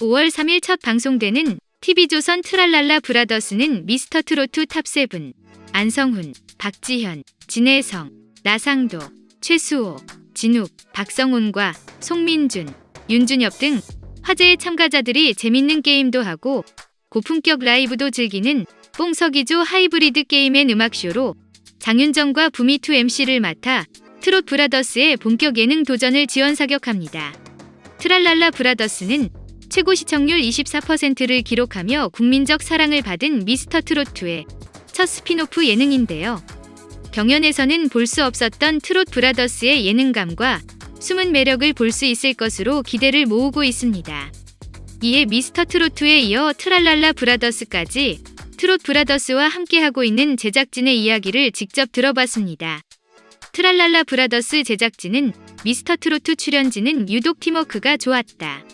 5월 3일 첫 방송되는 TV조선 트랄랄라 브라더스는 미스터 트로트 top 7 안성훈, 박지현, 진해성, 나상도, 최수호, 진욱, 박성온과 송민준, 윤준협 등 화제의 참가자들이 재밌는 게임도 하고 고품격 라이브도 즐기는 뽕서기조 하이브리드 게임의 음악쇼로 장윤정과 붐이 two MC를 맡아 트롯 브라더스의 본격 예능 도전을 지원 사격합니다. 트랄랄라 브라더스는 최고 시청률 24%를 기록하며 국민적 사랑을 받은 미스터 트로트의 첫 스피노프 예능인데요. 경연에서는 볼 수 없었던 트롯 브라더스의 예능감과 숨은 매력을 볼 수 있을 것으로 기대를 모으고 있습니다. 이에 미스터 트로트에 이어 트랄랄라 브라더스까지 트롯 브라더스와 함께하고 있는 제작진의 이야기를 직접 들어봤습니다. 트랄랄라 브라더스 제작진은 미스터 트로트 출연진은 유독 팀워크가 좋았다.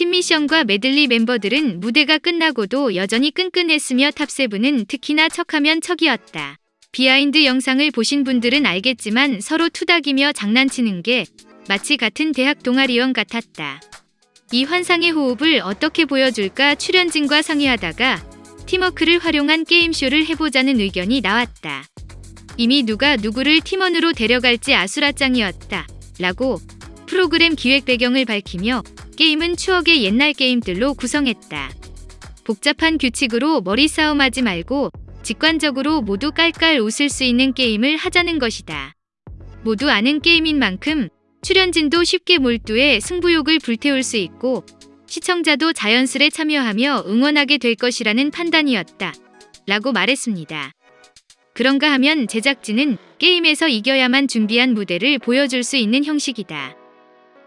팀미션과 메들리 멤버들은 무대가 끝나고도 여전히 끈끈했으며 top seven은 특히나 척하면 척이었다. behind 영상을 보신 분들은 알겠지만 서로 투닥이며 장난치는 게 마치 같은 대학 동아리원 같았다. 이 환상의 호흡을 어떻게 보여줄까 출연진과 상의하다가 팀워크를 활용한 게임쇼를 해보자는 의견이 나왔다. 이미 누가 누구를 팀원으로 데려갈지 아수라장이었다. 라고 프로그램 기획 배경을 밝히며 게임은 추억의 옛날 게임들로 구성했다. 복잡한 규칙으로 머리 싸움하지 말고 직관적으로 모두 깔깔 웃을 수 있는 게임을 하자는 것이다. 모두 아는 게임인 만큼 출연진도 쉽게 몰두해 승부욕을 불태울 수 있고 시청자도 자연스레 참여하며 응원하게 될 것이라는 판단이었다. 라고 말했습니다. 그런가 하면 제작진은 게임에서 이겨야만 준비한 무대를 보여줄 수 있는 형식이다.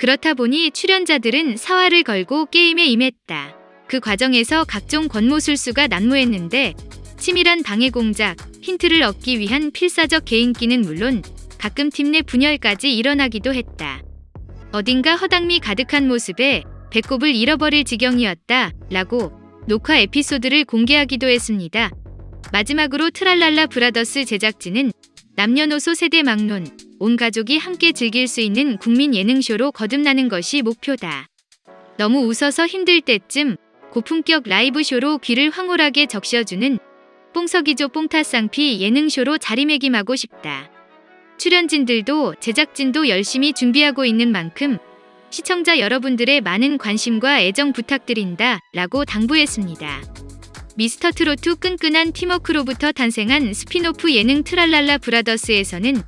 그렇다 보니 출연자들은 사활을 걸고 게임에 임했다. 그 과정에서 각종 권모술수가 난무했는데 치밀한 방해 공작, 힌트를 얻기 위한 필사적 개인기는 물론 가끔 팀 내 분열까지 일어나기도 했다. 어딘가 허당미 가득한 모습에 배꼽을 잃어버릴 지경이었다. 라고 녹화 에피소드를 공개하기도 했습니다. 마지막으로 트랄랄라 브라더스 제작진은 남녀노소 세대 막론, 온 가족이 함께 즐길 수 있는 국민 예능쇼로 거듭나는 것이 목표다. 너무 웃어서 힘들 때쯤 고품격 라이브쇼로 귀를 황홀하게 적셔주는 뽕서기조 뽕타쌍피 예능쇼로 자리매김하고 싶다. 출연진들도 제작진도 열심히 준비하고 있는 만큼 시청자 여러분들의 많은 관심과 애정 부탁드린다 라고 당부했습니다. 미스터 트로트 끈끈한 팀워크로부터 탄생한 스피노프 예능 트랄랄라 브라더스에서는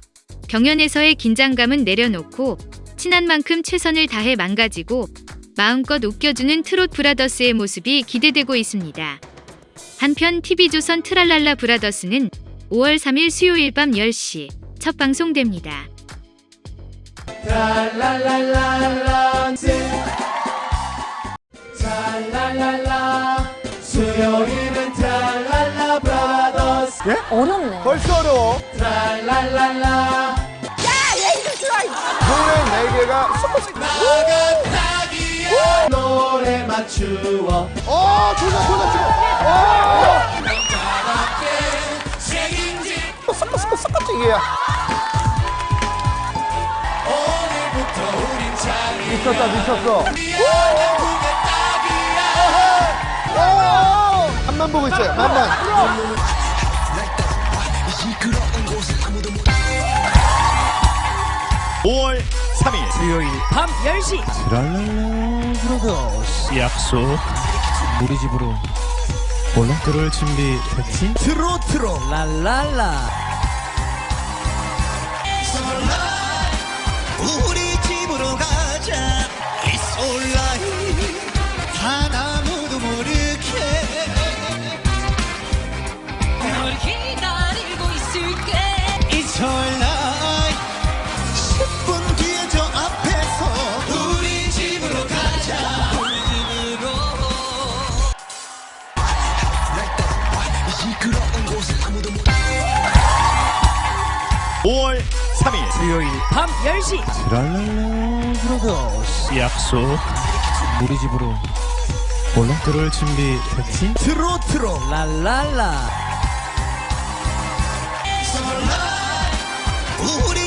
경연에서의 긴장감은 내려놓고 친한 만큼 최선을 다해 망가지고 마음껏 웃겨주는 트롯 브라더스의 모습이 기대되고 있습니다. 한편 TV조선 트랄랄라 브라더스는 5월 3일 수요일 밤 10시 첫 방송됩니다. 수요일은 예? 어렵네. 벌써 어려워. 트랄랄랄라. 노래 네 개가 나가타기야 노래 맞추어. 어, 조사, 조사, 조사. 남자답게 책임질 어, 섞어, 섞어, 섞어, 이게야. 오늘부터 우린 자리 미쳤다, 미쳤어. 한만 보고 있어요, 만 만. 수요일 밤 10시 트랄랄라 브라더스 약속 우리 집으로 올라 들어올 준비 됐지? 트로트로 랄랄라 우리 집으로 가자 It's alright 단 아무도 5월 3일. 수요일 밤 10시. 트랄랄라 브라더스 약속. 우리 집으로 올라 들어올 준비 됐지? 트로트로. 랄랄라. 우리